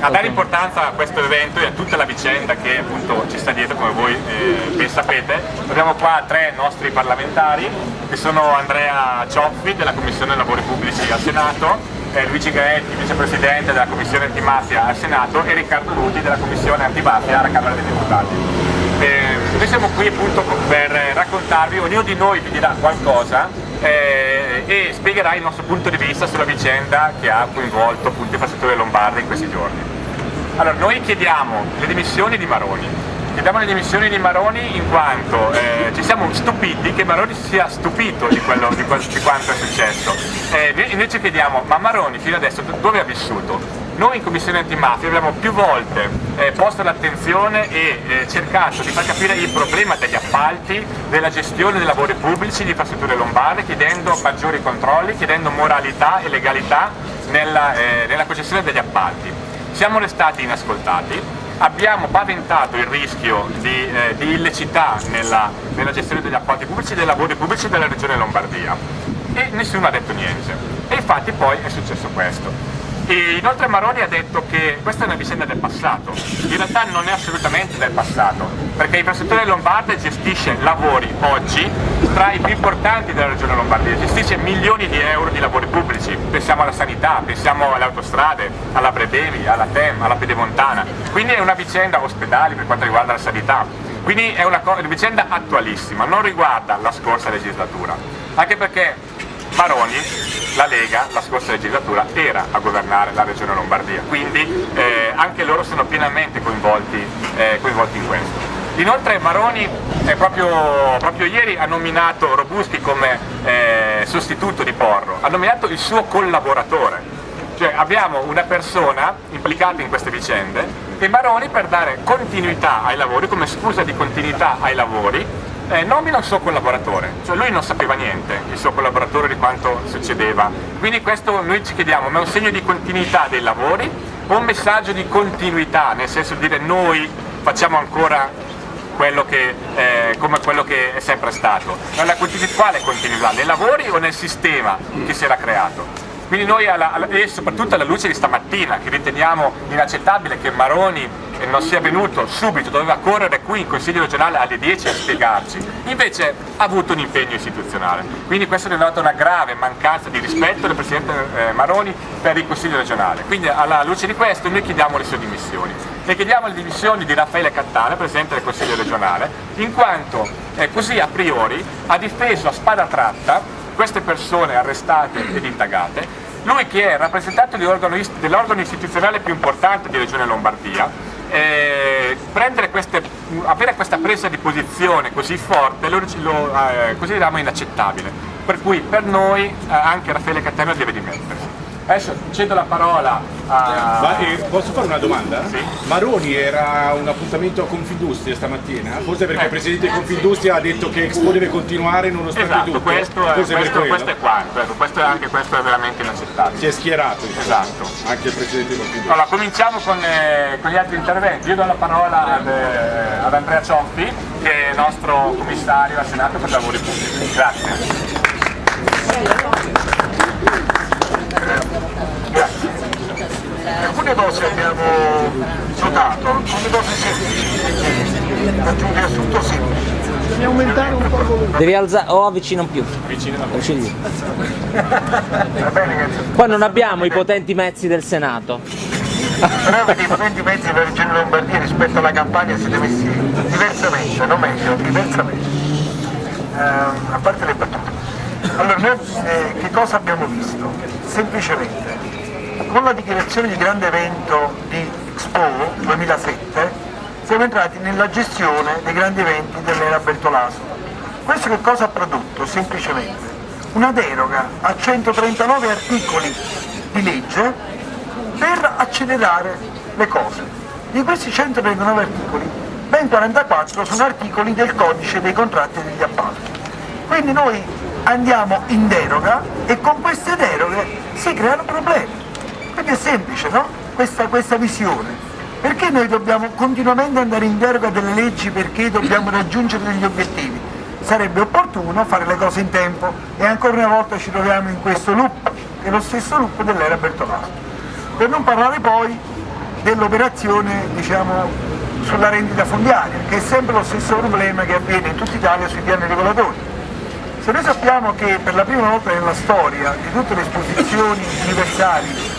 a dare importanza a questo evento e a tutta la vicenda che appunto ci sta dietro come voi eh, ben sapete abbiamo qua tre nostri parlamentari che sono Andrea Cioffi della Commissione Lavori Pubblici al Senato eh, Luigi Gaetti, vicepresidente della Commissione Antimafia al Senato e Riccardo Luti della Commissione Antimafia alla Camera dei Deputati. Eh, noi siamo qui appunto per raccontarvi, ognuno di noi vi dirà qualcosa eh, e spiegherà il nostro punto di vista sulla vicenda che ha coinvolto appunto il infrastrutture lombarde in questi giorni. Allora, noi chiediamo le dimissioni di Maroni, chiediamo le dimissioni di Maroni in quanto eh, ci siamo stupiti che Maroni si sia stupito di, quello, di, di quanto è successo. Eh, invece chiediamo, ma Maroni fino adesso dove ha vissuto? Noi in Commissione Antimafia abbiamo più volte eh, posto l'attenzione e eh, cercato di far capire il problema degli appalti, della gestione dei lavori pubblici di infrastrutture lombarde, chiedendo maggiori controlli, chiedendo moralità e legalità nella, eh, nella concessione degli appalti. Siamo restati inascoltati, abbiamo paventato il rischio di, eh, di illecità nella, nella, gestione degli appalti pubblici e dei lavori pubblici della regione Lombardia. E nessuno ha detto niente. E infatti poi è successo questo. E inoltre Maroni ha detto che questa è una vicenda del passato, in realtà non è assolutamente del passato, perché Infrastrutture Lombarde gestisce lavori oggi tra i più importanti della regione Lombardia, gestisce milioni di euro di lavori pubblici, pensiamo alla sanità, pensiamo alle autostrade, alla Brebevi, alla TEM, alla Pedemontana, quindi è una vicenda ospedali per quanto riguarda la sanità, quindi è una, una vicenda attualissima, non riguarda la scorsa legislatura, anche perché Maroni, la Lega, la scorsa legislatura era a governare la regione Lombardia, quindi eh, anche loro sono pienamente coinvolti, eh, coinvolti in questo. Inoltre Maroni eh, proprio, proprio, ieri ha nominato Robuschi come eh, sostituto di Porro, ha nominato il suo collaboratore, cioè abbiamo una persona implicata in queste vicende e Maroni per dare continuità ai lavori, come scusa di continuità ai lavori, eh, nomina il suo collaboratore, cioè lui non sapeva niente, il suo collaboratore, di quanto succedeva. Quindi questo noi ci chiediamo, ma è un segno di continuità dei lavori o un messaggio di continuità, nel senso di dire noi facciamo ancora quello che, eh, come quello che è sempre stato. Ma la quale continuità? Nei lavori o nel sistema che si era creato? Quindi noi, alla, alla, e soprattutto alla luce di stamattina, che riteniamo inaccettabile che Maroni non sia venuto subito, doveva correre qui in Consiglio regionale alle 10 a spiegarci, invece ha avuto un impegno istituzionale. Quindi questo denota una grave mancanza di rispetto del Presidente eh, Maroni per il Consiglio regionale. Quindi alla luce di questo noi chiediamo le sue dimissioni. E chiediamo le dimissioni di Raffaele Cattana, Presidente del Consiglio regionale, in quanto eh, così a priori ha difeso a spada tratta queste persone arrestate ed indagate, lui che è rappresentante dell'organo istituzionale più importante di Regione Lombardia, eh, queste, avere questa presa di posizione così forte lo, lo eh, consideriamo inaccettabile, per cui per noi eh, anche Raffaele Cattaneo deve dimettersi. Adesso cedo la parola a... Ma, eh, posso fare una domanda? Sì. Maroni era un appuntamento a Confindustria stamattina? Forse perché eh. il presidente di Confindustria ha detto che Expo deve continuare nonostante esatto, tutto? Questo è, questo, questo è quanto, ecco, questo è anche questo è veramente inaccettabile. Si è schierato. Esatto. Anche il presidente di Confindustria. Allora, cominciamo con, eh, con, gli altri interventi. Io do la parola ad, eh, ad Andrea Cioffi, che è il nostro commissario al Senato per i lavori pubblici. Grazie. Alcune cose abbiamo notato, alcune cose semplici, faccio un riassunto semplice. Devi aumentare un po' il volume. Devi alzare, o avvicina più. Avvicina più. Poi non abbiamo i potenti mezzi del Senato. Però vedi, i potenti mezzi della Regione Lombardia rispetto alla campagna siete messi diversamente, non meglio, diversamente. Eh, a parte le battute. Allora, noi eh, che cosa abbiamo visto? Semplicemente, con la dichiarazione di grande evento di Expo 2007, siamo entrati nella gestione dei grandi eventi dell'era Bertolaso. Questo che cosa ha prodotto? Semplicemente una deroga a 139 articoli di legge per accelerare le cose. Di questi 139 articoli, ben 44 sono articoli del codice dei contratti e degli appalti. Quindi noi andiamo in deroga e con queste deroghe si creano problemi. Quindi è semplice, no? Questa, questa visione. Perché noi dobbiamo continuamente andare in deroga delle leggi perché dobbiamo raggiungere degli obiettivi? Sarebbe opportuno fare le cose in tempo e ancora una volta ci troviamo in questo loop, che è lo stesso loop dell'era Bertolaso. Per non parlare poi dell'operazione diciamo, sulla rendita fondiaria, che è sempre lo stesso problema che avviene in tutta Italia sui piani regolatori. Se noi sappiamo che per la prima volta nella storia di tutte le esposizioni universali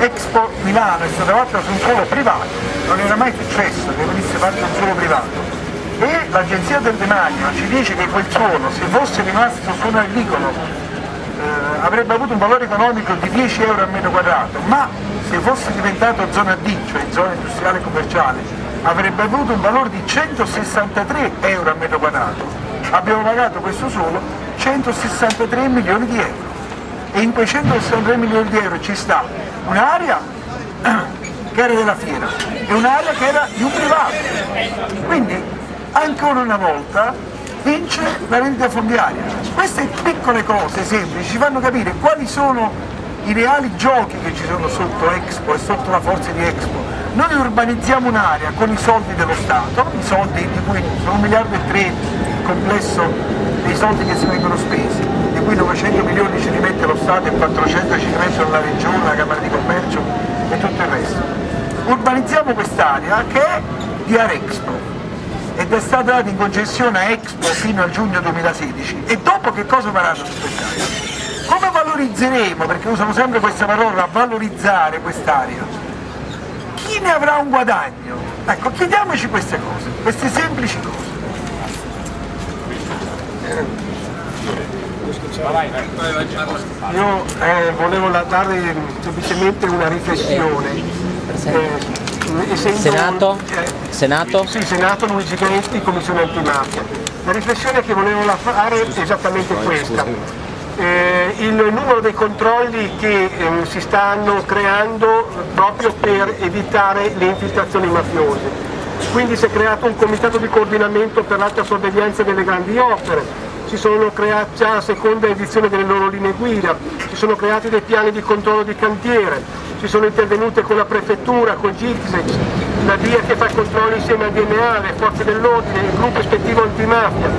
Expo Milano è stata fatta su un suolo privato, non era mai successo che venisse fatta un suolo privato. E l'Agenzia del Demanio ci dice che quel suolo se fosse rimasto su un agricolo eh, avrebbe avuto un valore economico di 10 euro al metro quadrato, ma se fosse diventato zona D, cioè zona industriale e commerciale, avrebbe avuto un valore di 163 euro al metro quadrato. Abbiamo pagato questo suolo 163 milioni di euro e in quei 163 milioni di euro ci sta un'area che era della fiera e un'area che era di un privato. Quindi ancora una volta vince la rendita fondiaria. Queste piccole cose semplici ci fanno capire quali sono i reali giochi che ci sono sotto Expo e sotto la forza di Expo. Noi urbanizziamo un'area con i soldi dello Stato, i soldi di cui sono un miliardo e tre il complesso dei soldi che si vengono spesi, cui 900 milioni ci rimette lo Stato e 400 ci rimettono la Regione, la Camera di Commercio e tutto il resto. Urbanizziamo quest'area che è di Arexpo ed è stata data in concessione a Expo fino al giugno 2016 e dopo che cosa faranno su quest'area? Come valorizzeremo, perché usano sempre questa parola, valorizzare quest'area? Chi ne avrà un guadagno? Ecco, chiediamoci queste cose, queste semplici cose. Io eh, volevo dare semplicemente una riflessione. Eh, essendo- Senato? eh, Senato? Sì, Senato Luigi Gaetti, Commissione Antimafia. La riflessione che volevo fare è esattamente questa. Eh, il numero dei controlli che ehm, si stanno creando proprio per evitare le infiltrazioni mafiose. Quindi si è creato un comitato di coordinamento per l'alta sorveglianza delle grandi opere, si sono creati già la seconda edizione delle loro linee guida, si sono creati dei piani di controllo di cantiere, si sono intervenute con la prefettura, con GIXEX, la DIA che fa i controlli insieme al DNA, le forze dell'ordine, il gruppo ispettivo antimafia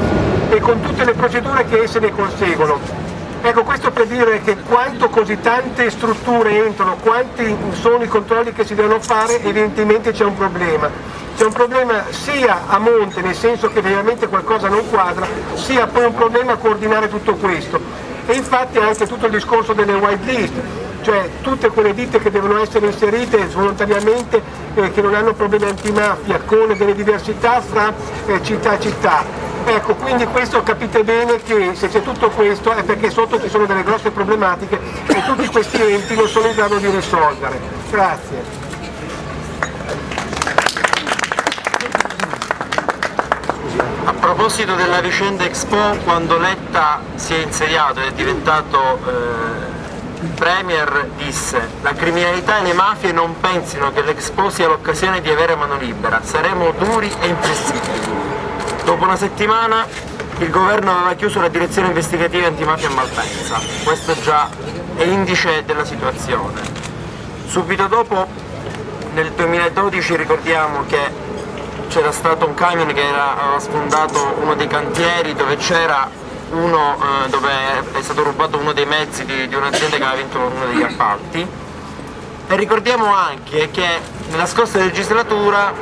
e con tutte le procedure che esse ne conseguono. Ecco, questo per dire che quanto così tante strutture entrano, quanti sono i controlli che si devono fare, evidentemente c'è un problema. C'è un problema sia a monte, nel senso che veramente qualcosa non quadra, sia poi un problema a coordinare tutto questo. E infatti anche tutto il discorso delle white list, cioè tutte quelle ditte che devono essere inserite volontariamente, eh, che non hanno problemi antimafia, con delle diversità fra eh, città e città. Ecco, quindi questo capite bene che se c'è tutto questo è perché sotto ci sono delle grosse problematiche e tutti questi enti non sono in grado di risolvere. Grazie. A proposito della vicenda Expo, quando Letta si è insediato e è diventato eh, Premier, disse la criminalità e le mafie non pensino che l'Expo sia l'occasione di avere mano libera, saremo duri e inflessibili. Dopo una settimana il governo aveva chiuso la direzione investigativa antimafia a Malpensa, questo già è indice della situazione. Subito dopo, nel 2012, ricordiamo che c'era stato un camion che era, sfondato uno dei cantieri dove c'era uno, eh, dove è stato rubato uno dei mezzi di, di un'azienda che aveva vinto uno degli appalti. E ricordiamo anche che nella scorsa legislatura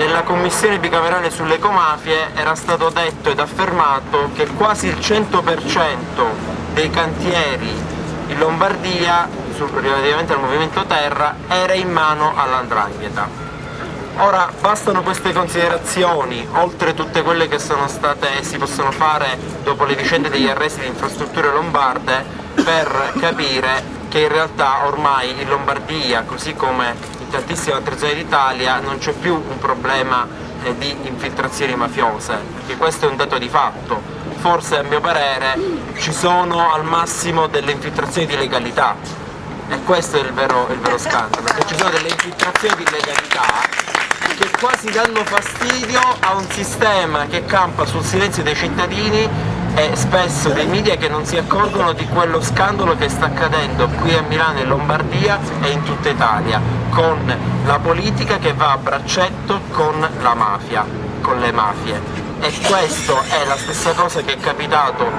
nella commissione bicamerale sulle ecomafie era stato detto ed affermato che quasi il 100% dei cantieri in Lombardia, relativamente al movimento terra, era in mano all'andrangheta. Ora bastano queste considerazioni, oltre tutte quelle che sono state e si possono fare dopo le vicende degli arresti di infrastrutture lombarde, per capire che in realtà ormai in Lombardia, così come tantissime altre d'Italia, non c'è più un problema eh, di infiltrazioni mafiose, perché questo è un dato di fatto. Forse a mio parere ci sono al massimo delle infiltrazioni di legalità e questo è il vero, il vero scandalo, perché ci sono delle infiltrazioni di legalità che quasi danno fastidio a un sistema che campa sul silenzio dei cittadini e spesso dei media che non si accorgono di quello scandalo che sta accadendo qui a Milano e Lombardia e in tutta Italia, con la politica che va a braccetto con la mafia, con le mafie. e questo è la stessa cosa che è capitato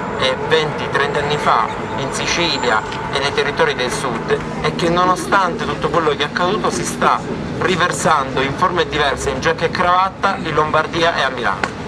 20-30 anni fa in Sicilia e nei territori del sud e che nonostante tutto quello che è accaduto si sta riversando in forme diverse in giacca e cravatta in Lombardia e a Milano.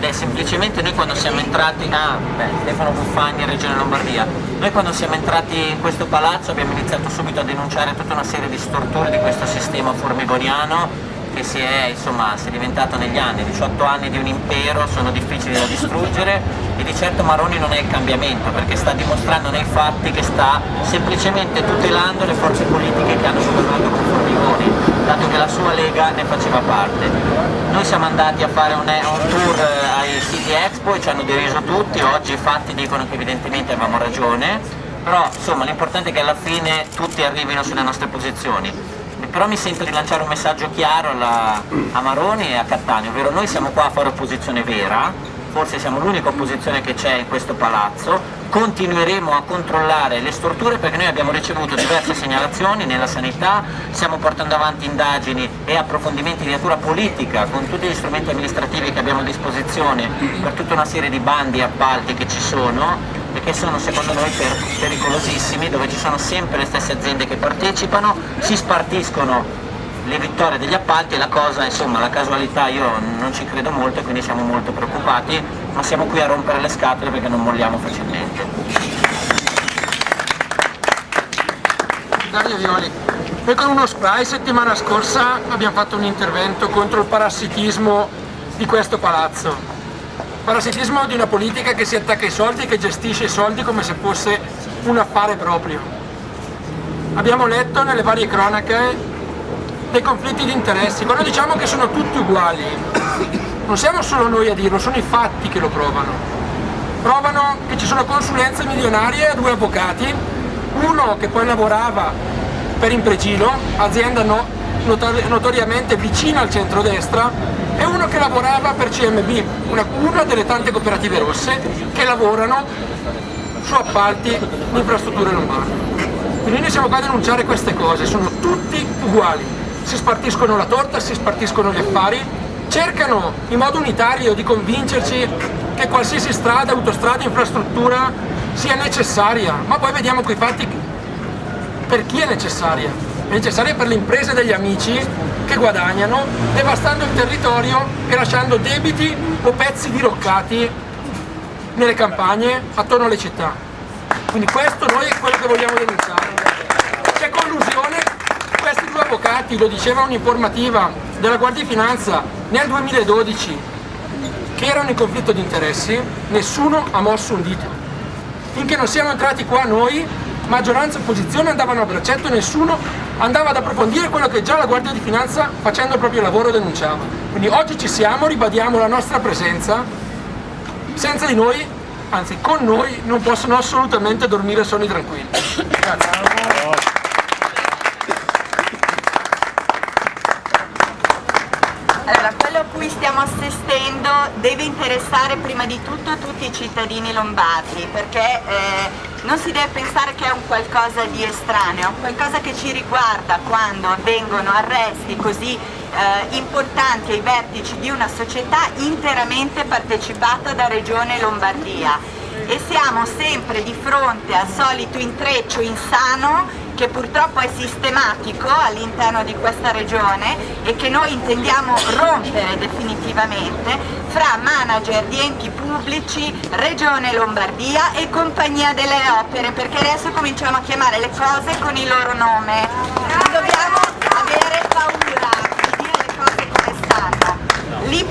Beh, semplicemente noi quando siamo entrati, ah, beh, Stefano Buffagni, Regione Lombardia, noi quando siamo entrati in questo palazzo abbiamo iniziato subito a denunciare tutta una serie di storture di questo sistema formigoniano che si è, insomma, si è diventato negli anni, 18 anni di un impero sono difficili da distruggere. E di certo Maroni non è il cambiamento perché sta dimostrando nei fatti che sta semplicemente tutelando le forze politiche che hanno governato con Formigoni dato che la sua Lega ne faceva parte. Noi siamo andati a fare un, un tour eh, ai City Expo e ci hanno deriso tutti, oggi i fatti dicono che evidentemente avevamo ragione, però insomma l'importante è che alla fine tutti arrivino sulle nostre posizioni. Però mi sento di lanciare un messaggio chiaro alla, a Maroni e a Cattaneo, ovvero noi siamo qua a fare opposizione vera, forse siamo l'unica opposizione che c'è in questo palazzo, continueremo a controllare le storture perché noi abbiamo ricevuto diverse segnalazioni nella sanità, stiamo portando avanti indagini e approfondimenti di natura politica con tutti gli strumenti amministrativi che abbiamo a disposizione per tutta una serie di bandi e appalti che ci sono e che sono secondo noi pericolosissimi, dove ci sono sempre le stesse aziende che partecipano, si spartiscono le vittorie degli appalti e la cosa, insomma, la casualità io non ci credo molto e quindi siamo molto preoccupati, ma siamo qui a rompere le scatole perché non molliamo facilmente. Dario Violi, noi con uno spray settimana scorsa abbiamo fatto un intervento contro il parassitismo di questo palazzo. Parassitismo di una politica che si attacca ai soldi e che gestisce i soldi come se fosse un affare proprio. Abbiamo letto nelle varie cronache dei conflitti di interessi, quando diciamo che sono tutti uguali, non siamo solo noi a dirlo, sono i fatti che lo provano. Provano che ci sono consulenze milionarie a due avvocati, uno che poi lavorava per Impregilo, azienda no, notori notoriamente vicina al centrodestra, e uno che lavorava per CMB, una, una delle tante cooperative rosse che lavorano su appalti di infrastrutture lombarde. Quindi noi siamo qua a denunciare queste cose, sono tutti uguali si spartiscono la torta, si spartiscono gli affari, cercano in modo unitario di convincerci che qualsiasi strada, autostrada, infrastruttura sia necessaria, ma poi vediamo quei fatti per chi è necessaria. È necessaria per le imprese degli amici che guadagnano devastando il territorio e lasciando debiti o pezzi diroccati nelle campagne attorno alle città. Quindi questo noi è quello che vogliamo denunciare. C'è collusione avvocati, lo diceva un'informativa della Guardia di Finanza nel 2012, che erano in conflitto di interessi, nessuno ha mosso un dito. Finché non siamo entrati qua noi, maggioranza e opposizione andavano a braccetto e nessuno andava ad approfondire quello che già la Guardia di Finanza facendo il proprio lavoro denunciava. Quindi oggi ci siamo, ribadiamo la nostra presenza, senza di noi, anzi con noi, non possono assolutamente dormire sonni tranquilli. Grazie. cui stiamo assistendo deve interessare prima di tutto tutti i cittadini lombardi perché eh, non si deve pensare che è un qualcosa di estraneo, è un qualcosa che ci riguarda quando avvengono arresti così eh, importanti ai vertici di una società interamente partecipata da Regione Lombardia. E siamo sempre di fronte al solito intreccio insano che purtroppo è sistematico all'interno di questa regione e che noi intendiamo rompere definitivamente fra manager di enti pubblici, Regione Lombardia e Compagnia delle Opere, perché adesso cominciamo a chiamare le cose con il loro nome. Dobbiamo avere paura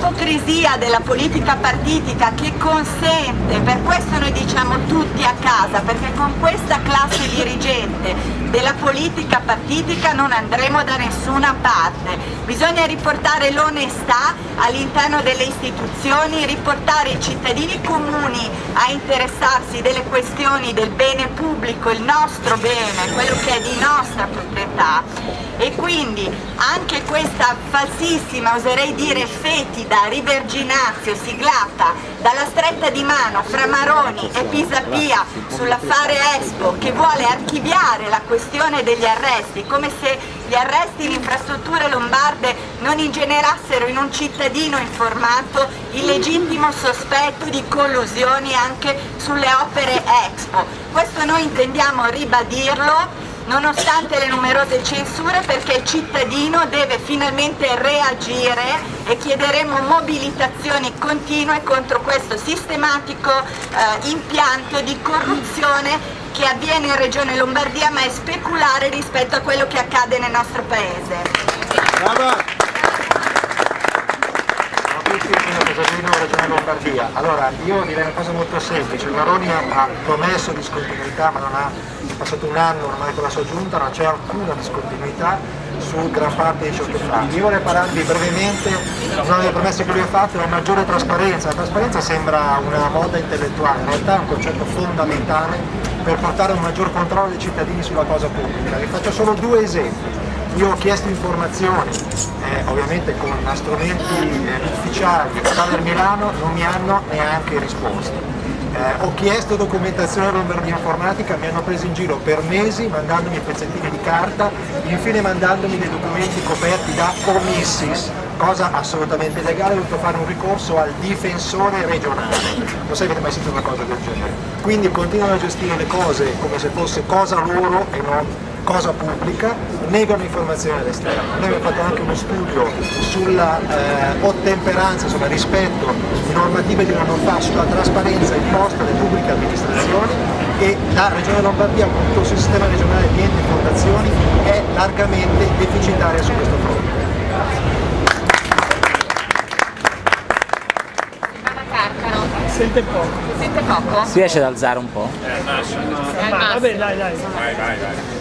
l'ipocrisia della politica partitica che consente, per questo noi diciamo tutti a casa, perché con questa classe dirigente della politica partitica non andremo da nessuna parte. Bisogna riportare l'onestà all'interno delle istituzioni, riportare i cittadini comuni a interessarsi delle questioni del bene pubblico, il nostro bene, quello che è di nostra proprietà e quindi anche questa falsissima, oserei dire fetida, riverginazio siglata dalla stretta di mano fra Maroni e Pisapia sull'affare Expo che vuole archiviare la questione degli arresti come se gli arresti in infrastrutture lombarde non ingenerassero in un cittadino informato il legittimo sospetto di collusioni anche sulle opere Expo. Questo noi intendiamo ribadirlo nonostante le numerose censure perché il cittadino deve finalmente reagire e chiederemo mobilitazioni continue contro questo sistematico eh, impianto di corruzione che avviene in Regione Lombardia ma è speculare rispetto a quello che accade nel nostro paese. Brava! Casalino, Regione Lombardia. Allora, io direi una cosa molto semplice, il Maroni ha promesso discontinuità ma non ha, passato un anno ormai con la sua giunta, non c'è alcuna discontinuità su gran parte di ciò che fa. Io vorrei parlarvi brevemente, una delle promesse che lui ha fatto una maggiore trasparenza. La trasparenza sembra una moda intellettuale, in realtà è un concetto fondamentale per portare un maggior controllo dei cittadini sulla cosa pubblica. Vi faccio solo due esempi. Io ho chiesto informazioni, eh, ovviamente con strumenti eh, ufficiali, Stader Milano non mi hanno neanche risposto. Eh, ho chiesto documentazione a Lombardia Informatica, mi hanno preso in giro per mesi mandandomi pezzettini di carta, infine mandandomi dei documenti coperti da comissis, cosa assolutamente legale, ho dovuto fare un ricorso al difensore regionale. Non sai che avete mai sentito una cosa del genere. Quindi continuano a gestire le cose come se fosse cosa loro e non cosa pubblica, negano informazioni all'esterno. Noi abbiamo fatto anche uno studio sulla eh, ottemperanza, insomma rispetto di normative di un anno fa sulla trasparenza imposta alle pubbliche amministrazioni e la Regione Lombardia, appunto sul sistema regionale di enti e fondazioni, è largamente deficitaria su questo fronte. Sente poco. Sente poco? Si riesce ad alzare un po'? Vabbè, dai, dai. Vai, vai, vai.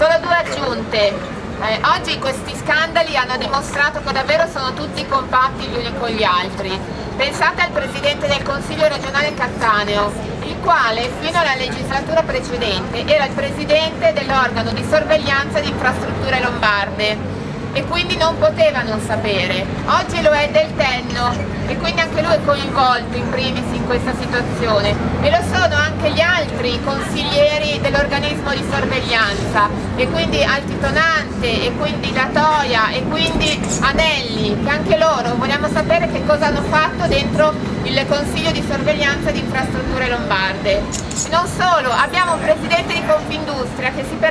Solo due aggiunte. Eh, oggi questi scandali hanno dimostrato che davvero sono tutti compatti gli uni con gli altri. Pensate al Presidente del Consiglio regionale Cattaneo, il quale fino alla legislatura precedente era il Presidente dell'organo di sorveglianza di infrastrutture lombarde e quindi non poteva non sapere. Oggi lo è del Tenno e quindi anche lui è coinvolto in primis in questa situazione e lo sono anche gli altri consiglieri dell'organismo di sorveglianza e quindi Altitonante e quindi Latoia e quindi Anelli che anche loro vogliamo sapere che cosa hanno fatto dentro il consiglio di sorveglianza di infrastrutture lombarde. Non solo, abbiamo un presidente di Confindustria che si permette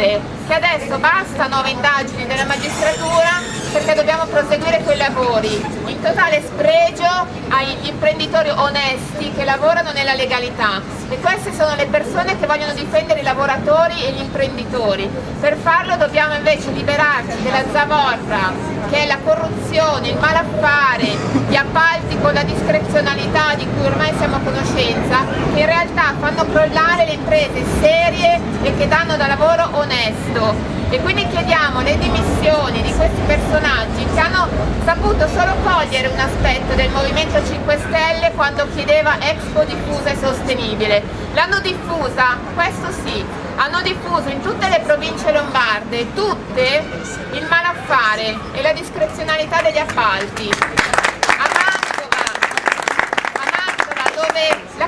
dire che adesso basta nuove indagini della magistratura perché dobbiamo proseguire quei lavori, in totale spregio agli imprenditori onesti che lavorano nella legalità. E queste sono le persone che vogliono difendere i lavoratori e gli imprenditori. Per farlo dobbiamo invece liberarci della zavorra che è la corruzione, il malaffare, gli appalti con la discrezionalità di cui ormai siamo a conoscenza, che in realtà fanno crollare le imprese serie e che danno da lavoro onesto e quindi chiediamo le dimissioni di questi personaggi che hanno saputo solo cogliere un aspetto del Movimento 5 Stelle quando chiedeva Expo diffusa e sostenibile. L'hanno diffusa, questo sì, hanno diffuso in tutte le province lombarde, tutte, il malaffare e la discrezionalità degli appalti. A Mantova, a Mantova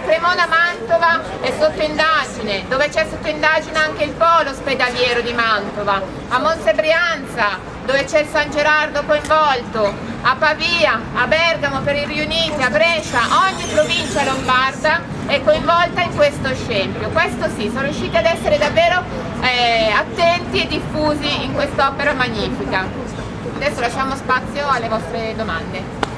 dove la Cremona Mantova è sotto indagine, dove c'è sotto indagine anche il polo ospedaliero di Mantova, a Monsebrianza, dove c'è il San Gerardo coinvolto, a Pavia, a Bergamo per i riuniti, a Brescia, ogni provincia lombarda è coinvolta in questo scempio. Questo sì, sono riusciti ad essere davvero eh, attenti e diffusi in quest'opera magnifica. Adesso lasciamo spazio alle vostre domande.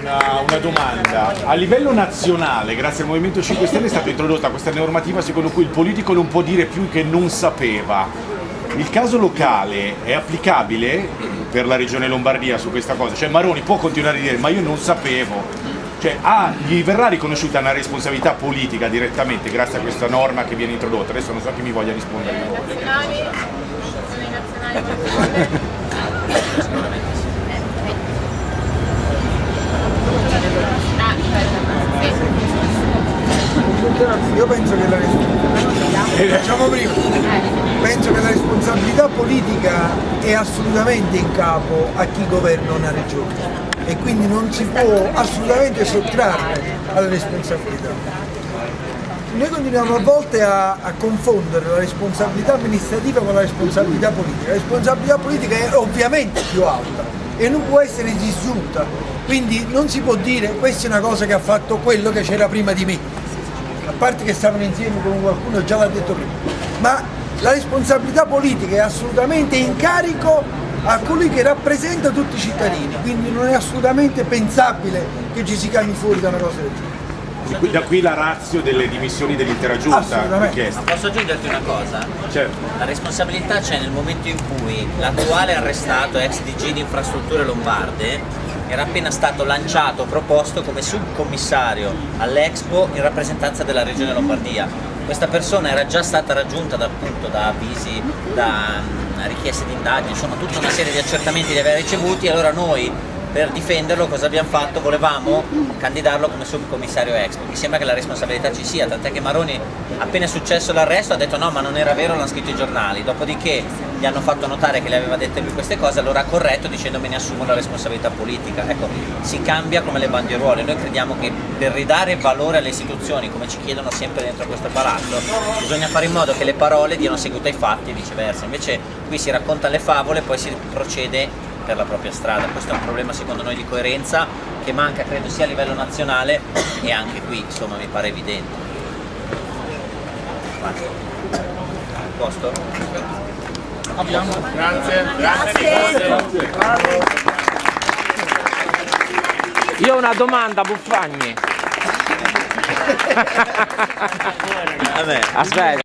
Una, una domanda. A livello nazionale, grazie al Movimento 5 Stelle, è stata introdotta questa normativa secondo cui il politico non può dire più che non sapeva. Il caso locale è applicabile per la regione Lombardia su questa cosa? Cioè Maroni può continuare a dire ma io non sapevo. Cioè, ah, gli verrà riconosciuta una responsabilità politica direttamente grazie a questa norma che viene introdotta. Adesso non so chi mi voglia rispondere. Nazionali, sono i nazionali Io penso che la responsabilità, eh, diciamo che la responsabilità politica è assolutamente in capo a chi governa una regione e quindi non si può assolutamente sottrarre alla responsabilità. Noi continuiamo a volte a, a, confondere la responsabilità amministrativa con la responsabilità politica. La responsabilità politica è ovviamente più alta e non può essere disgiunta, quindi non si può dire questa è una cosa che ha fatto quello che c'era prima di me a parte che stavano insieme con qualcuno, già l'ha detto prima, ma la responsabilità politica è assolutamente in carico a colui che rappresenta tutti i cittadini, quindi non è assolutamente pensabile che ci si chiami fuori da una cosa del genere. Da qui- Da qui la razio delle dimissioni dell'intera giunta richiesta. Posso aggiungerti una cosa? Certo. La responsabilità c'è nel momento in cui l'attuale arrestato ex DG di infrastrutture lombarde era appena stato lanciato, proposto come subcommissario all'Expo in rappresentanza della regione Lombardia. Questa persona era già stata raggiunta da, appunto, da avvisi, da mm, richieste di indagini, insomma tutta una serie di accertamenti li aveva ricevuti e allora noi per difenderlo cosa abbiamo fatto? Volevamo candidarlo come subcommissario Expo. Mi sembra che la responsabilità ci sia, tant'è che Maroni appena è successo l'arresto ha detto no ma non era vero, l'hanno scritto i giornali, dopodiché gli hanno fatto notare che le aveva dette lui queste cose, allora ha corretto dicendo me ne assumo la responsabilità politica. Ecco, si cambia come le bandieruole, noi crediamo che per ridare valore alle istituzioni, come ci chiedono sempre dentro questo palazzo, bisogna fare in modo che le parole diano seguito ai fatti e viceversa. Invece qui si raccontano le favole e poi si procede per la propria strada. Questo è un problema secondo noi di coerenza che manca credo sia a livello nazionale e anche qui insomma mi pare evidente. A posto? Io ho una domanda, Buffagni. Aspetta.